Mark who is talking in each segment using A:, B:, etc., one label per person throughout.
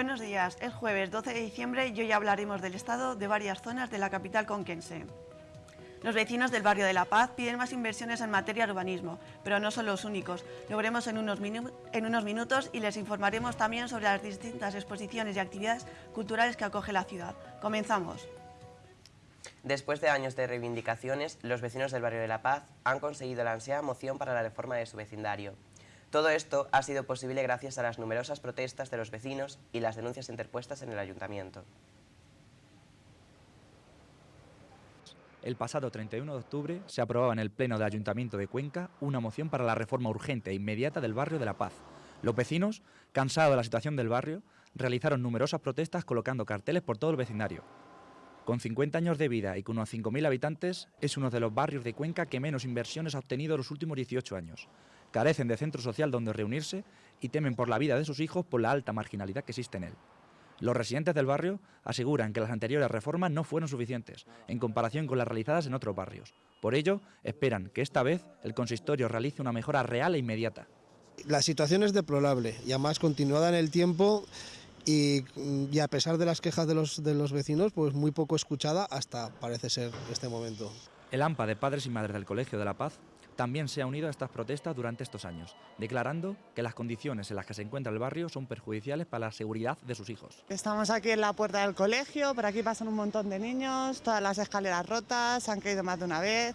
A: días. Es jueves 12 de diciembre y hoy hablaremos del estado de varias zonas de la capital conquense. Los vecinos del barrio de La Paz piden más inversiones en materia de urbanismo, pero no son los únicos. Lo veremos en unos, en unos minutos y les informaremos también sobre las distintas exposiciones y actividades culturales que acoge la ciudad. Comenzamos.
B: Después de años de reivindicaciones, los vecinos del barrio de La Paz han conseguido la ansiada moción para la reforma de su vecindario. Todo esto ha sido posible gracias a las numerosas protestas de los vecinos y las denuncias interpuestas en el ayuntamiento.
C: El pasado 31 de octubre se aprobaba en el Pleno del Ayuntamiento de Cuenca una moción para la reforma urgente e inmediata del barrio de La Paz. Los vecinos, cansados de la situación del barrio, realizaron numerosas protestas colocando carteles por todo el vecindario. Con 50 años de vida y con unos 5.000 habitantes, es uno de los barrios de Cuenca que menos inversiones ha obtenido en los últimos 18 años. Carecen de centro social donde reunirse y temen por la vida de sus hijos por la alta marginalidad que existe en él. Los residentes del barrio aseguran que las anteriores reformas no fueron suficientes en comparación con las realizadas en otros barrios. Por ello, esperan que esta vez el consistorio realice una mejora real e inmediata.
D: La situación es deplorable y además continuada en el tiempo y, a pesar de las quejas de los, de los vecinos, pues muy poco escuchada hasta parece ser este momento.
C: El AMPA de Padres y Madres del Colegio de la Paz también se ha unido a estas protestas durante estos años, declarando que las condiciones en las que se encuentra el barrio son perjudiciales para la seguridad de sus hijos.
E: Estamos aquí en la puerta del colegio, por aquí pasan un montón de niños, todas las escaleras rotas, han caído más de una vez,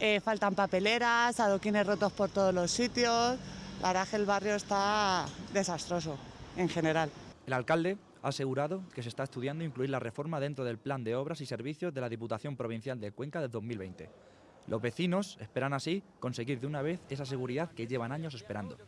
E: eh, faltan papeleras, adoquines rotos por todos los sitios, la verdad que el barrio está desastroso en general.
C: El alcalde ha asegurado que se está estudiando incluir la reforma dentro del plan de obras y servicios de la Diputación Provincial de Cuenca de 2020. Los vecinos esperan así conseguir de una vez esa seguridad que llevan años esperando.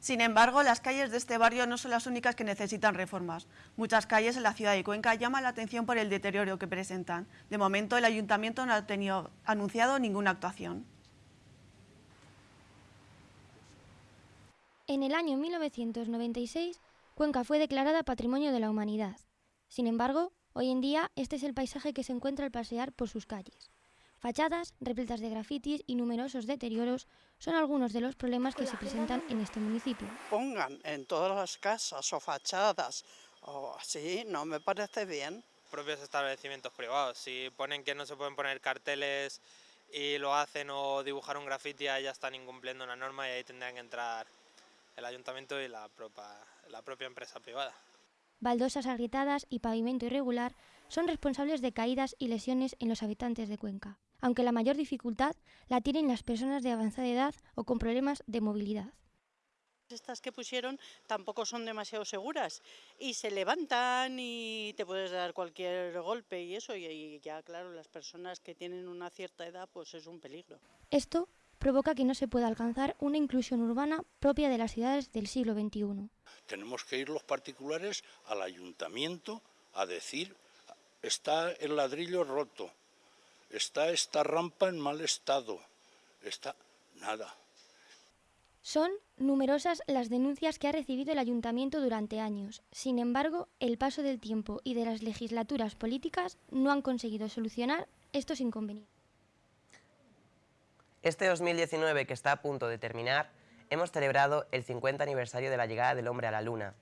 A: Sin embargo, las calles de este barrio no son las únicas que necesitan reformas. Muchas calles en la ciudad de Cuenca llaman la atención por el deterioro que presentan. De momento, el ayuntamiento no ha tenido anunciado ninguna actuación.
F: En el año 1996, Cuenca fue declarada Patrimonio de la Humanidad. Sin embargo, Hoy en día, este es el paisaje que se encuentra al pasear por sus calles. Fachadas, repletas de grafitis y numerosos deterioros son algunos de los problemas que se presentan en este municipio.
G: Pongan en todas las casas o fachadas o así, no me parece bien.
H: Propios establecimientos privados, si ponen que no se pueden poner carteles y lo hacen o dibujar un grafiti, ya están incumpliendo una norma y ahí tendrían que entrar el ayuntamiento y la la propia empresa privada
F: baldosas agrietadas y pavimento irregular son responsables de caídas y lesiones en los habitantes de Cuenca, aunque la mayor dificultad la tienen las personas de avanzada edad o con problemas de movilidad.
I: Estas que pusieron tampoco son demasiado seguras y se levantan y te puedes dar cualquier golpe y eso, y ya claro, las personas que tienen una cierta edad pues es un peligro.
F: Esto provoca que no se pueda alcanzar una inclusión urbana propia de las ciudades del siglo XXI.
J: Tenemos que ir los particulares al ayuntamiento a decir, está el ladrillo roto, está esta rampa en mal estado, está nada.
F: Son numerosas las denuncias que ha recibido el ayuntamiento durante años. Sin embargo, el paso del tiempo y de las legislaturas políticas no han conseguido solucionar estos inconvenientes.
B: Este 2019, que está a punto de terminar, hemos celebrado el 50 aniversario de la llegada del hombre a la Luna.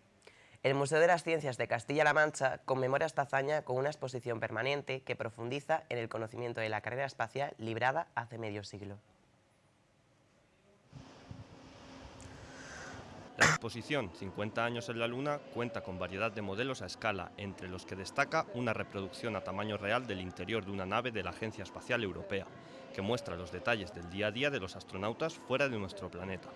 B: El Museo de las Ciencias de Castilla-La Mancha conmemora esta hazaña con una exposición permanente que profundiza en el conocimiento de la carrera espacial librada hace medio siglo.
K: La exposición 50 años en la Luna cuenta con variedad de modelos a escala, entre los que destaca una reproducción a tamaño real del interior de una nave de la Agencia Espacial Europea, que muestra los detalles del día a día de los astronautas fuera de nuestro planeta.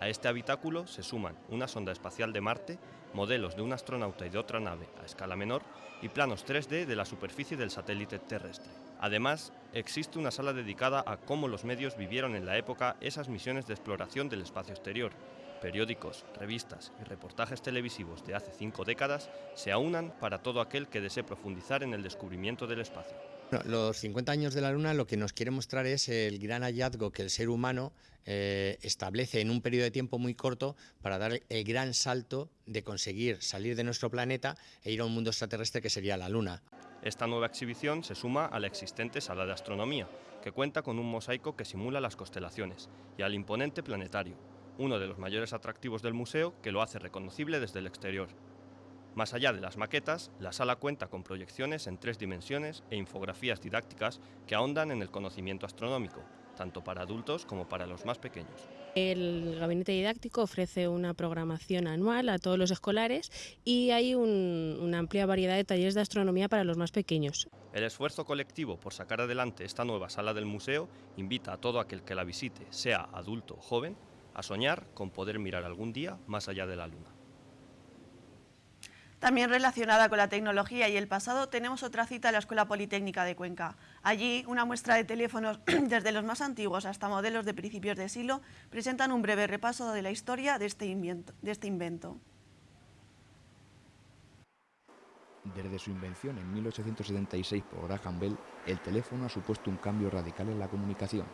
K: A este habitáculo se suman una sonda espacial de Marte, modelos de un astronauta y de otra nave a escala menor y planos 3D de la superficie del satélite terrestre. Además, existe una sala dedicada a cómo los medios vivieron en la época esas misiones de exploración del espacio exterior. Periódicos, revistas y reportajes televisivos de hace cinco décadas se aunan para todo aquel que desee profundizar en el descubrimiento del espacio
L: los 50 años de la Luna lo que nos quiere mostrar es el gran hallazgo que el ser humano eh, establece en un periodo de tiempo muy corto para dar el gran salto de conseguir salir de nuestro planeta e ir a un mundo extraterrestre que sería la Luna.
K: Esta nueva exhibición se suma a la existente sala de astronomía, que cuenta con un mosaico que simula las constelaciones, y al imponente planetario, uno de los mayores atractivos del museo que lo hace reconocible desde el exterior. Más allá de las maquetas, la sala cuenta con proyecciones en tres dimensiones e infografías didácticas que ahondan en el conocimiento astronómico, tanto para adultos como para los más pequeños.
M: El gabinete didáctico ofrece una programación anual a todos los escolares y hay una amplia variedad de talleres de astronomía para los más pequeños.
K: El esfuerzo colectivo por sacar adelante esta nueva sala del museo invita a todo aquel que la visite, sea adulto o joven, a soñar con poder mirar algún día más allá de la luna.
A: También relacionada con la tecnología y el pasado, tenemos otra cita en la Escuela Politécnica de Cuenca. Allí, una muestra de teléfonos desde los más antiguos hasta modelos de principios de siglo presentan un breve repaso de la historia de este invento. De este invento.
N: Desde su invención en 1876 por Graham Bell, el teléfono ha supuesto un cambio radical en la comunicación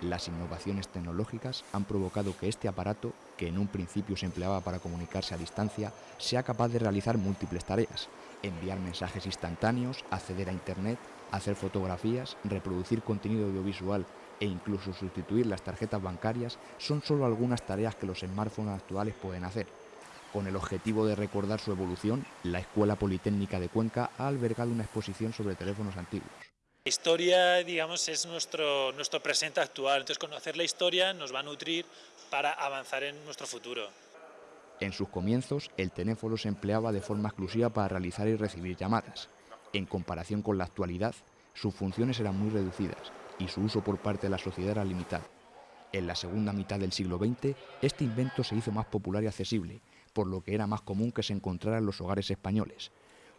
N: las innovaciones tecnológicas han provocado que este aparato, que en un principio se empleaba para comunicarse a distancia, sea capaz de realizar múltiples tareas, enviar mensajes instantáneos, acceder a Internet, hacer fotografías, reproducir contenido audiovisual e incluso sustituir las tarjetas bancarias son solo algunas tareas que los smartphones actuales pueden hacer. Con el objetivo de recordar su evolución, la Escuela Politécnica de Cuenca ha albergado una exposición sobre teléfonos antiguos.
O: La historia, digamos, es nuestro, nuestro presente actual, entonces conocer la historia nos va a nutrir para avanzar en nuestro futuro.
N: En sus comienzos, el teléfono se empleaba de forma exclusiva para realizar y recibir llamadas. En comparación con la actualidad, sus funciones eran muy reducidas y su uso por parte de la sociedad era limitado. En la segunda mitad del siglo XX, este invento se hizo más popular y accesible, por lo que era más común que se encontrara en los hogares españoles.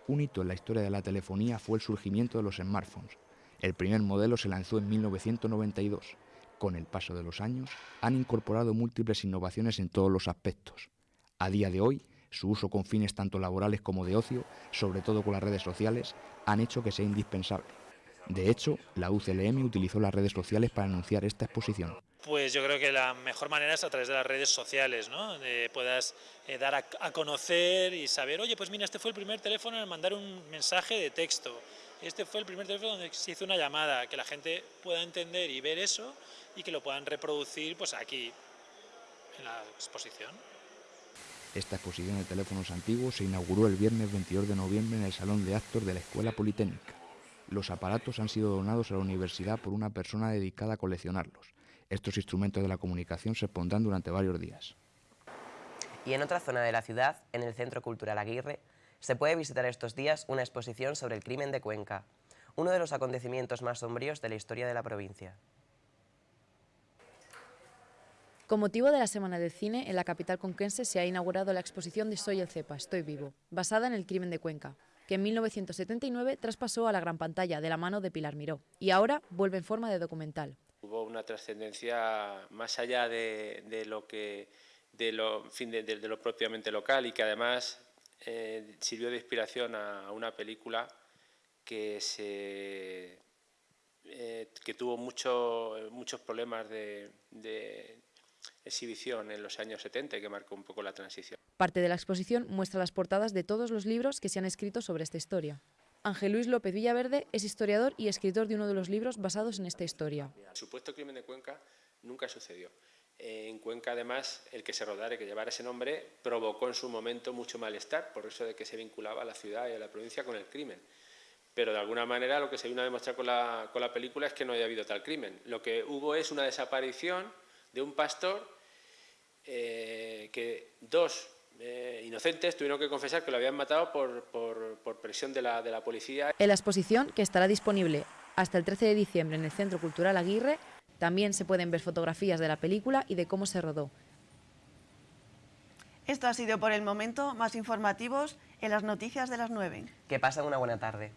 N: Un hito en la historia de la telefonía fue el surgimiento de los smartphones, el primer modelo se lanzó en 1992. Con el paso de los años, han incorporado múltiples innovaciones en todos los aspectos. A día de hoy, su uso con fines tanto laborales como de ocio, sobre todo con las redes sociales, han hecho que sea indispensable. De hecho, la UCLM utilizó las redes sociales para anunciar esta exposición.
O: Pues yo creo que la mejor manera es a través de las redes sociales, ¿no? puedas eh, dar a, a, conocer y saber, oye, pues mira, este fue el primer teléfono en mandar un mensaje de texto. Este fue el primer teléfono donde se hizo una llamada, que la gente pueda entender y ver eso y que lo puedan reproducir pues aquí, en la exposición.
N: Esta exposición de teléfonos antiguos se inauguró el viernes 22 de noviembre en el Salón de Actos de la Escuela Politécnica. Los aparatos han sido donados a la universidad por una persona dedicada a coleccionarlos. Estos instrumentos de la comunicación se pondrán durante varios días.
B: Y en otra zona de la ciudad, en el Centro Cultural Aguirre, se puede visitar estos días una exposición sobre el crimen de Cuenca, uno de los acontecimientos más sombríos de la historia de la provincia.
P: Con motivo de la Semana del Cine, en la capital conquense se ha inaugurado la exposición de Soy el Cepa, Estoy Vivo, basada en el crimen de Cuenca, que en 1979 traspasó a la gran pantalla de la mano de Pilar Miró y ahora vuelve en forma de documental.
Q: Hubo una trascendencia más allá de, lo que de lo, fin, de, lo propiamente local y que además eh, sirvió de inspiración a, una película que, se, eh, que tuvo mucho, muchos problemas de, de, exhibición en los años 70 y que marcó un poco la transición.
P: Parte de la exposición muestra las portadas de todos los libros que se han escrito sobre esta historia. Ángel Luis López Villaverde es historiador y escritor de uno de los libros basados en esta historia.
Q: El supuesto crimen de Cuenca nunca sucedió en Cuenca, además, el que se rodara y que llevara ese nombre provocó en su momento mucho malestar, por eso de que se vinculaba a la ciudad y a la provincia con el crimen. Pero de alguna manera lo que se vino a demostrar con la, con la película es que no haya habido tal crimen. Lo que hubo es una desaparición de un pastor eh, que dos eh, inocentes tuvieron que confesar que lo habían matado por, por, por presión de la, de la policía.
P: En la exposición, que estará disponible hasta el 13 de diciembre en el Centro Cultural Aguirre, también se pueden ver fotografías de la película y de cómo se rodó.
A: Esto ha sido por el momento más informativos en las noticias de las 9.
B: Que pasen una buena tarde.